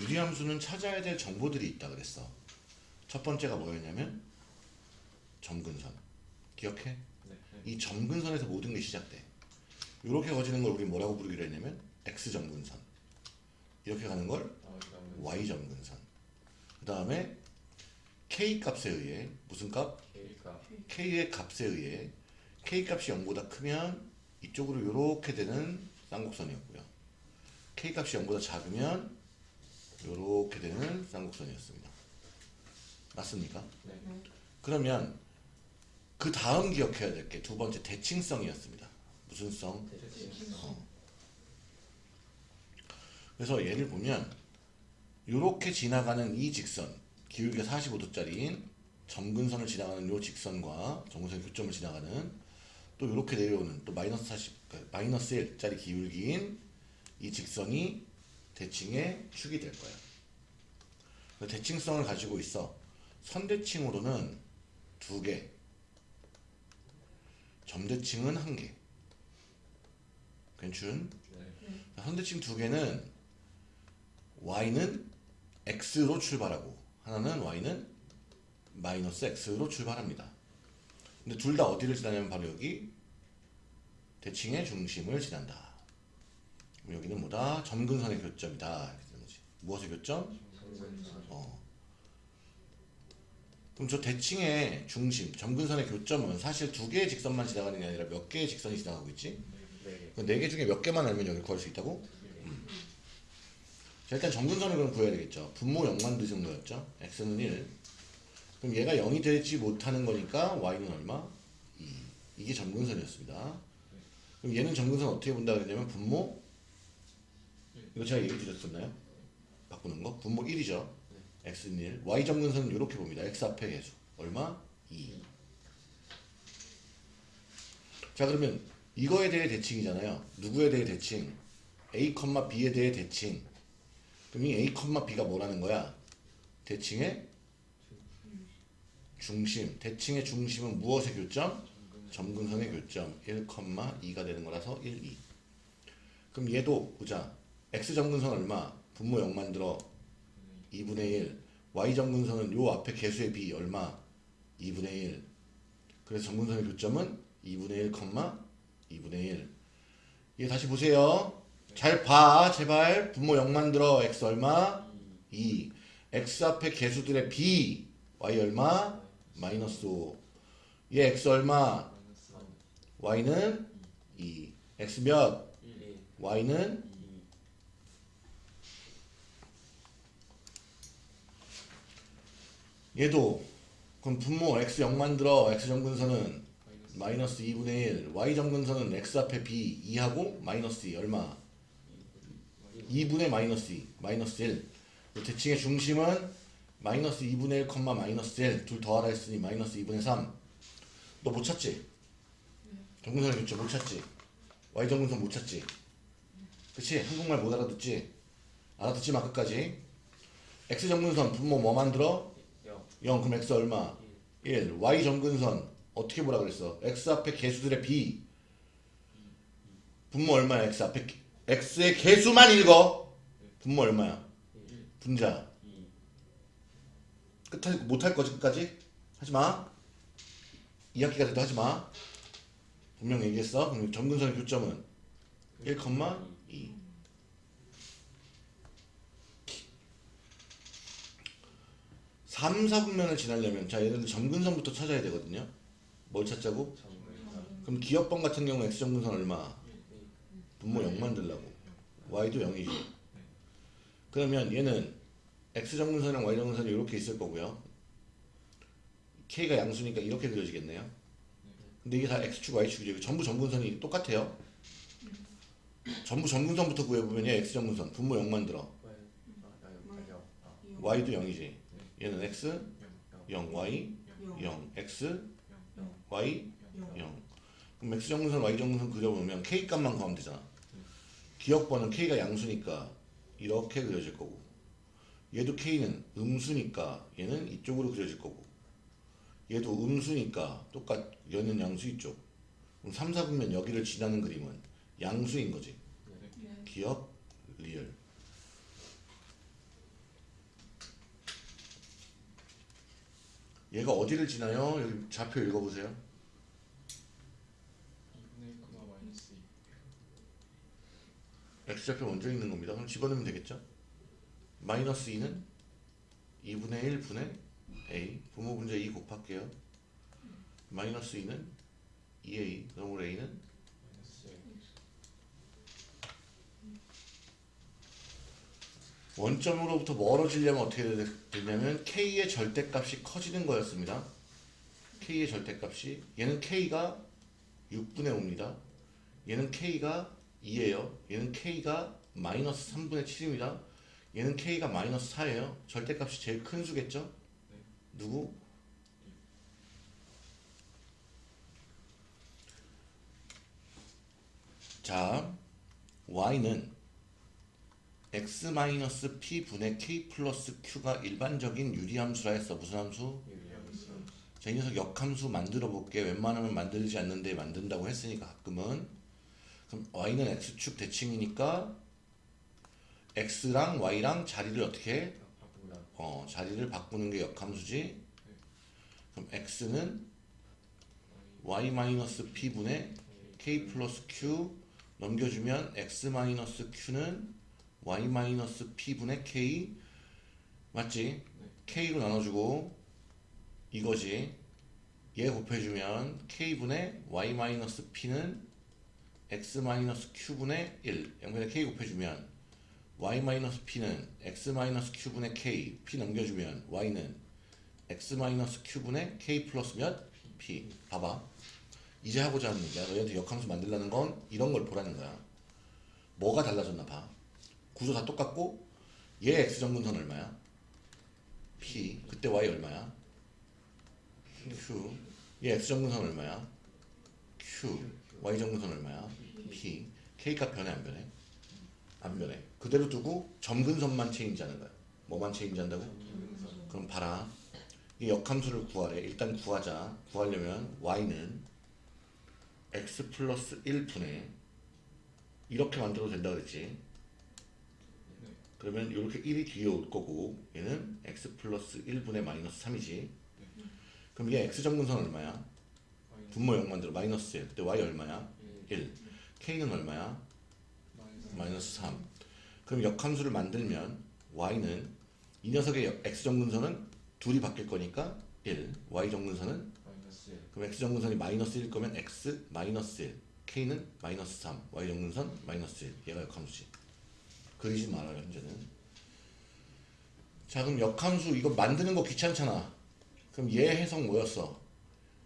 유리함수는 찾아야 될 정보들이 있다 그랬어. 첫 번째가 뭐였냐면 점근선. 기억해? 네. 네. 이 점근선에서 모든 게 시작돼. 이렇게 거지는 걸 우리 뭐라고 부르기로 했냐면 x 점근선. 이렇게 가는 걸 아, 이거는 y 점근선. 그 다음에 k 값에 의해 무슨 값? K가 k의 값에 의해 k 값이 0보다 크면 이쪽으로 이렇게 되는 쌍곡선이었고요. k 값이 0보다 작으면 이렇게 되는 쌍곡선이었습니다. 맞습니까? 네. 그러면 그 다음 기억해야 될 게 두 번째 대칭성이었습니다. 무슨 성? 대칭성. 그래서 얘를 보면 이렇게 지나가는 이 직선 기울기가 45도짜리인 점근선을 지나가는 이 직선과 점근선의 교점을 지나가는 또 이렇게 내려오는 또 마이너스 40 그러니까 마이너스 1짜리 기울기인 이 직선이 대칭의 축이 될 거예요. 그 대칭성을 가지고 있어 선대칭으로는 두 개, 점대칭은 한 개. 괜춘? 네. 선대칭 두 개는 y는 x로 출발하고 하나는 y는 마이너스 x로 출발합니다. 근데 둘 다 어디를 지나냐면 바로 여기 대칭의 중심을 지난다. 여기는 뭐다? 점근선의 교점이다. 이렇게 되는 거지. 무엇의 교점? 점근선. 어. 그럼 저 대칭의 중심, 점근선의 교점은 사실 두 개의 직선만 지나가는 게 아니라 몇 개의 직선이 지나가고 있지? 네. 그네개 중에 몇 개만 알면 여기 구할 수 있다고? 자, 일단 점근선을 그럼 구해야 되겠죠. 분모 0만 드 정도였죠. x는 1. 그럼 얘가 0이 되지 못하는 거니까 y는 얼마? 2. 이게 점근선이었습니다. 그럼 얘는 점근선 어떻게 본다 그랬냐면 분모 이거 제가 얘기 드렸었나요? 바꾸는 거? 분모 1이죠. x는 1. y 점근선은 이렇게 봅니다. x 앞에 계수. 얼마? 2. 자 그러면 이거에 대해 대칭이잖아요. 누구에 대해 대칭? a, b에 대해 대칭. 그럼 이 a, b가 뭐라는 거야? 대칭의 중심. 대칭의 중심은 무엇의 교점? 점근선의 교점. 1, 2가 되는 거라서 1, 2. 그럼 얘도 보자. x 점근선 얼마? 분모 0 만들어 2분의 1. y 점근선은 요 앞에 개수의 b 얼마? 2분의 1. 그래서 점근선의 교점은 2분의 1, 2분의 1. 얘 다시 보세요. 잘 봐, 제발. 분모 0 만들어. x 얼마? 2. x 앞에 개수들의 b, y 얼마? 마이너스 5. 얘 x 얼마? y는 2. x 몇? 1. y는 2. 얘도 그럼 분모 x 0 만들어. x 점근선은 마이너스 마이너스 2분의 1. y 점근선은 x 앞에 b 2하고 마이너스 2 얼마? 2분의 마이너스 2, 마이너스 1. 그 대칭의 중심은 마이너스 2분의 1, 마이너스 1. 둘 더하라 했으니 마이너스 2분의 3. 너 못 찾지? 정근선의 교점 못 찾지? y 정근선 못 찾지? 그치? 한국말 못 알아듣지? 알아듣지 마 끝까지. x 정근선 분모 뭐 만들어? 0. 0 그럼 x 얼마? 1. y 정근선 어떻게 보라 그랬어? x 앞에 개수들의 b 분모 얼마야 x 앞에 개- x의 개수만 읽어 분모 얼마야? 1. 분자 2. 끝할 못할 거지 끝까지? 하지마 2학기가 돼도 하지마 분명 얘기했어 정근선의 교점은 1, 3, 4분면을 지나려면 자 얘네들 점근선부터 찾아야 되거든요 뭘 찾자고? 그럼 기업번 같은 경우 x 정근선 얼마? 1. 2. 분모 0 만들라고 y도 0이지 그러면 얘는 x 정근선이랑 y 정근선이 이렇게 있을 거고요 k가 양수니까 이렇게 그려지겠네요 근데 이게 다 x축 y축이죠 전부 정근선이 똑같아요 전부 정근선부터 구해보면 얘 x 정근선 분모 0 만들어 Y. 아, 나 여기 0. 아, y도 0이지 얘는 x 0. 0. 0 y 0 x 0. y 0 그럼 x 정근선 y 정근선 그려보면 k 값만 구하면 되잖아 기억번은 k가 양수니까 이렇게 그려질 거고 얘도 k는 음수니까 얘는 이쪽으로 그려질 거고 얘도 음수니까 똑같 얘는 양수 이쪽 그럼 3, 4분면 여기를 지나는 그림은 양수인 거지 네. 기역 리을 얘가 어디를 지나요? 여기 좌표 읽어보세요. 2분의 1 콤마 마이너스 2 x좌표 먼저 읽는 겁니다. 그럼 집어넣으면 되겠죠? 마이너스 2는 2분의 1 분의 a 부모 분자 2 곱할게요. 마이너스 2는 2a 그럼 a는 마이너스 1 원점으로부터 멀어지려면 어떻게 되- 되냐면 k의 절대값이 커지는 거였습니다. k의 절대값이 얘는 k가 6분의 5입니다. 얘는 k가 2예요. 얘는 k가 마이너스 3분의 7입니다. 얘는 k가 마이너스 4예요. 절대값이 제일 큰 수겠죠? 누구? 자, y는 x-p 분의 k 플러스 q가 일반적인 유리함수라 했어. 무슨 함수? 유리함수. 자, 이 녀석 역함수 만들어 볼게. 웬만하면 만들지 않는데 만든다고 했으니까 가끔은. 그럼 y는 x축 대칭이니까 x랑 y랑 자리를 어떻게 해? 어, 자리를 바꾸는 게 역함수지. 그럼 x는 y-p 분의 k 플러스 q 넘겨주면 x 마이너스 q는 y 마이너스 p 분의 k 맞지? k로 나눠주고 이거지. 얘 곱해주면 k 분의 y 마이너스 p는 x 마이너스 q 분의 1 양변에 k 곱해주면 y 마이너스 p는 x 마이너스 q 분의 k. p 넘겨주면 y는 x 마이너스 q 분의 k 플러스 몇? p. 봐봐. 이제 하고자 하는 얘기야 너희한테 역함수 만들라는 건 이런 걸 보라는 거야. 뭐가 달라졌나 봐 구조 다 똑같고 얘 x 정근선 얼마야? p 그때 y 얼마야? q 얘 x 정근선 얼마야? q y 정근선 얼마야? p k 값 변해 안 변해? 안 변해 그대로 두고 점근선만 체인지하는 거야 뭐만 체인지한다고? 그럼 봐라 이 역함수를 구하래 일단 구하자 구하려면 y는 x 플러스 1분의 이렇게 만들어도 된다 그랬지 그러면 이렇게 1이 뒤에 올 거고 얘는 x 플러스 1분의 마이너스 3이지. 그럼 얘 x 정근선 얼마야? 분모 0 만들어. 마이너스 1 그때 y 얼마야? 1 k는 얼마야? 마이너스 마이너스 3 그럼 역함수를 만들면 y는 이 녀석의 역- x 정근선은 둘이 바뀔 거니까 1 y 정근선은? 마이너스 1. 그럼 x 정근선이 마이너스 1일 거면 x 마이너스 1 k는 마이너스 3 y 정근선 마이너스 1 얘가 역함수지 그리지 말아요 현재는 자 그럼 역함수 이거 만드는 거 귀찮잖아 그럼 얘 해석 뭐였어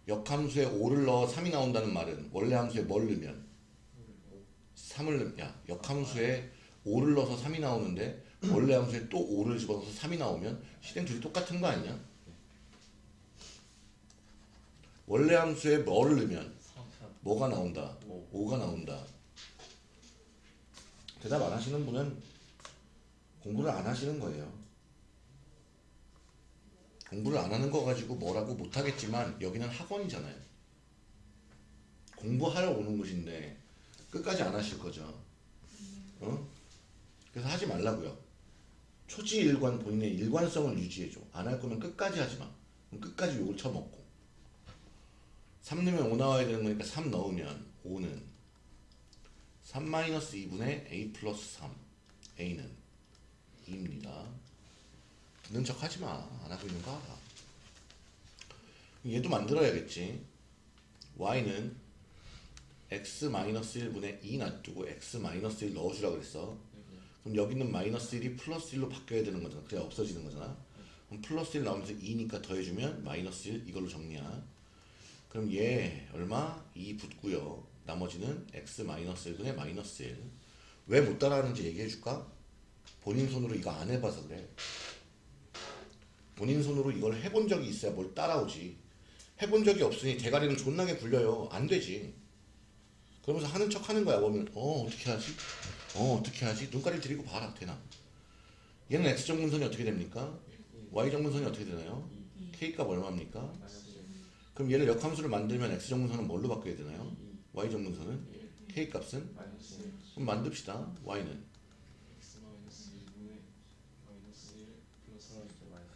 역함수에 5를 넣어 3이 나온다는 말은 원래 함수에 뭘 넣으면 3을 넣, 야 역함수에 5를 넣어서 3이 나오는데 원래 함수에 또 5를 집어넣어서 3이 나오면 실행 둘이 똑같은 거 아니냐 원래 함수에 뭐를 넣으면 3. 3. 뭐가 나온다? 오. 5가 나온다. 대답 안 하시는 분은 공부를 안 하시는 거예요. 공부를 안 하는 거 가지고 뭐라고 못 하겠지만 여기는 학원이잖아요. 공부하러 오는 곳인데 끝까지 안 하실 거죠. 어? 그래서 하지 말라고요. 초지일관 본인의 일관성을 유지해줘. 안 할 거면 끝까지 하지 마. 그럼 끝까지 욕을 쳐먹고. 3 넣으면 5 나와야 되는 거니까 3 넣으면 5는 3-2분의 a 플러스 3 a는 2입니다. 듣는 척 하지마. 안 하고 있는 거 알아. 얘도 만들어야겠지. Y는 x-1분의 2 놔두고 x-1 넣어주라 그랬어. 그럼 여기는 마이너스 1이 플러스 1로 바뀌어야 되는 거잖아. 그래야 없어지는 거잖아. 그럼 플러스 1 나오면서 2니까 더해주면 마이너스 1 이걸로 정리야. 그럼 얘 얼마? 2 붙고요. 나머지는 x 마이너스 1분의 마이너스 1. 왜 못 따라하는지 얘기해 줄까? 본인 손으로 이거 안 해봐서 그래. 본인 손으로 이걸 해본 적이 있어야 뭘 따라오지. 해본 적이 없으니 대가리는 존나게 굴려요. 안 되지. 그러면서 하는 척 하는 거야. 보면 어 어떻게 하지? 어 어떻게 하지? 눈가리 들이고 봐라 되나? 얘는 x 정분선이 어떻게 됩니까? y 정분선이 어떻게 되나요? k 값 얼마입니까? 마이너스 1. 그럼 얘를 역함수를 만들면 x 정분선은 뭘로 바뀌어야 되나요? Y 정분선은 1. k 값은 마이너스 1. 그럼 만듭시다. y는 x 마이너스 1분의 마이너스 1 플러스 1 마이너스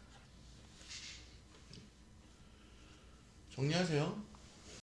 정리하세요.